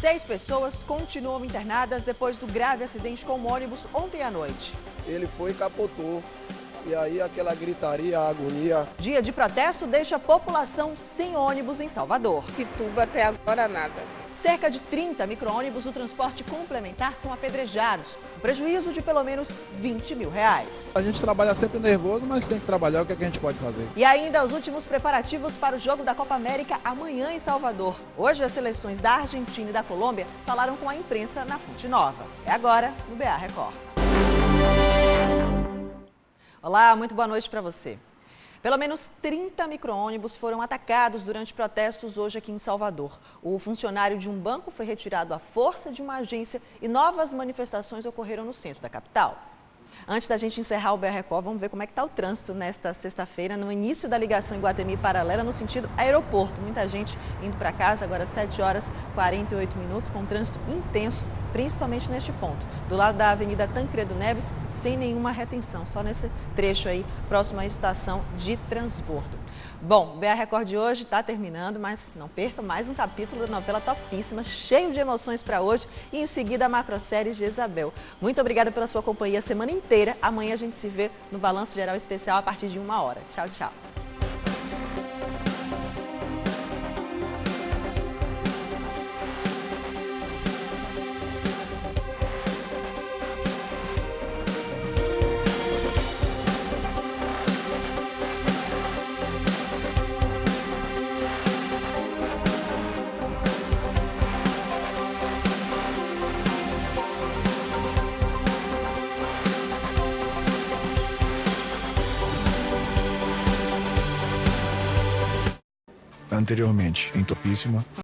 Seis pessoas continuam internadas depois do grave acidente com um ônibus ontem à noite. Ele foi e capotou. E aí aquela gritaria, a agonia. Dia de protesto deixa a população sem ônibus em Salvador. Pituba até agora nada. Cerca de 30 micro-ônibus do transporte complementar são apedrejados. Um prejuízo de pelo menos 20 mil reais. A gente trabalha sempre nervoso, mas tem que trabalhar o que, é que a gente pode fazer. E ainda os últimos preparativos para o jogo da Copa América amanhã em Salvador. Hoje as seleções da Argentina e da Colômbia falaram com a imprensa na Fonte Nova. É agora no BA Record. Olá, muito boa noite para você. Pelo menos 30 micro-ônibus foram atacados durante protestos hoje aqui em Salvador. O funcionário de um banco foi retirado à força de uma agência e novas manifestações ocorreram no centro da capital. Antes da gente encerrar o BR Record, vamos ver como é que está o trânsito nesta sexta-feira, no início da ligação em Guatemi paralela, no sentido aeroporto. Muita gente indo para casa, agora 7 horas 48 minutos, com trânsito intenso, principalmente neste ponto. Do lado da Avenida Tancredo Neves, sem nenhuma retenção, só nesse trecho aí, próximo à estação de transbordo. Bom, o BR Record de hoje está terminando, mas não perca mais um capítulo da novela topíssima, cheio de emoções para hoje e em seguida a macrosérie de Isabel. Muito obrigada pela sua companhia a semana inteira. Amanhã a gente se vê no Balanço Geral Especial a partir de uma hora. Tchau, tchau. Anteriormente em Topíssima.